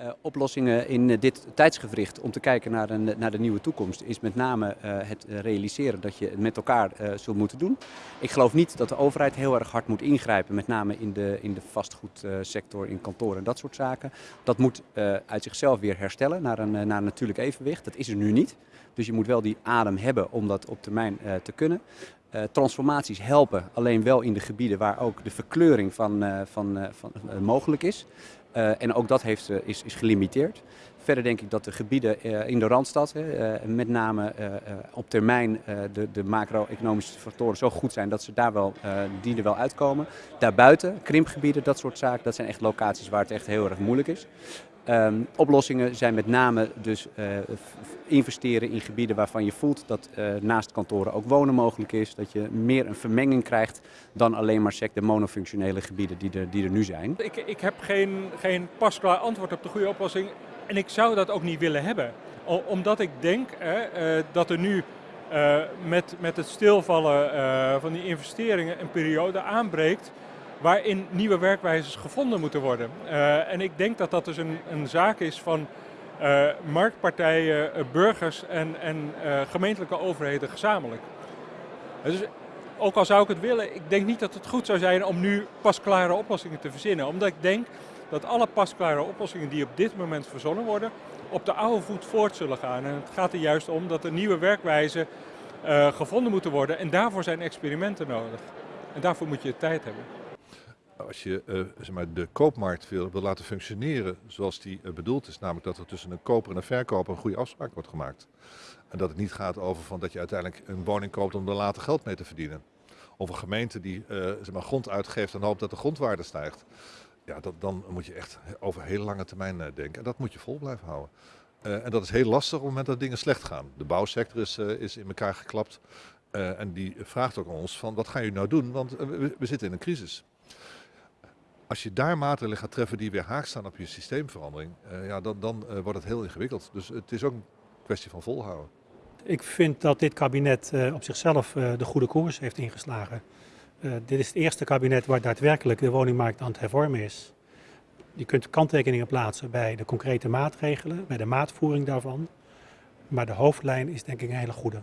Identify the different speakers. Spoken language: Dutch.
Speaker 1: Uh, oplossingen in uh, dit tijdsgevricht om te kijken naar, een, naar de nieuwe toekomst is met name uh, het realiseren dat je het met elkaar zult moeten doen. Ik geloof niet dat de overheid heel erg hard moet ingrijpen, met name in de, in de vastgoedsector, in kantoren en dat soort zaken. Dat moet uit zichzelf weer herstellen naar een, naar een natuurlijk evenwicht. Dat is er nu niet. Dus je moet wel die adem hebben om dat op termijn te kunnen. Uh, transformaties helpen alleen wel in de gebieden waar ook de verkleuring van, uh, van, uh, van mogelijk is. En ook dat heeft, is, is gelimiteerd. Verder denk ik dat de gebieden in de Randstad, met name op termijn de, macro-economische factoren zo goed zijn dat ze daar wel, die er wel uitkomen. Daarbuiten, krimpgebieden, dat soort zaken, dat zijn echt locaties waar het echt heel erg moeilijk is. Um, oplossingen zijn met name dus investeren in gebieden waarvan je voelt dat naast kantoren ook wonen mogelijk is. Dat je meer een vermenging krijgt dan alleen maar sec de monofunctionele gebieden die er, die er nu zijn.
Speaker 2: Ik, ik heb geen, geen pasklaar antwoord op de goede oplossing en ik zou dat ook niet willen hebben. Omdat ik denk uh, dat er nu met, met het stilvallen van die investeringen een periode aanbreekt waarin nieuwe werkwijzes gevonden moeten worden. En ik denk dat dat dus een, een zaak is van marktpartijen, burgers en, en gemeentelijke overheden gezamenlijk. Dus ook al zou ik het willen, ik denk niet dat het goed zou zijn om nu pasklare oplossingen te verzinnen. Omdat ik denk dat alle pasklare oplossingen die op dit moment verzonnen worden, op de oude voet voort zullen gaan. En het gaat er juist om dat er nieuwe werkwijzen gevonden moeten worden en daarvoor zijn experimenten nodig. En daarvoor moet je tijd hebben
Speaker 3: als je uh, zeg maar, de koopmarkt wil, laten functioneren zoals die uh, bedoeld is, namelijk dat er tussen een koper en een verkoper een goede afspraak wordt gemaakt. En dat het niet gaat over van dat je uiteindelijk een woning koopt om er later geld mee te verdienen. Of een gemeente die uh, zeg maar, grond uitgeeft en hoopt dat de grondwaarde stijgt. Ja, dat, dan moet je echt over heel lange termijn denken. En dat moet je vol blijven houden. en dat is heel lastig op het moment dat dingen slecht gaan. De bouwsector is, is in elkaar geklapt. en die vraagt ook aan ons van wat gaan jullie nou doen, want we, we zitten in een crisis. Als je daar maatregelen gaat treffen die weer haak staan op je systeemverandering, uh, ja, dan, dan uh, wordt het heel ingewikkeld. Dus het is ook een kwestie van volhouden.
Speaker 4: Ik vind dat dit kabinet uh, op zichzelf de goede koers heeft ingeslagen. dit is het eerste kabinet waar daadwerkelijk de woningmarkt aan het hervormen is. Je kunt kanttekeningen plaatsen bij de concrete maatregelen, bij de maatvoering daarvan. Maar de hoofdlijn is denk ik een hele goede.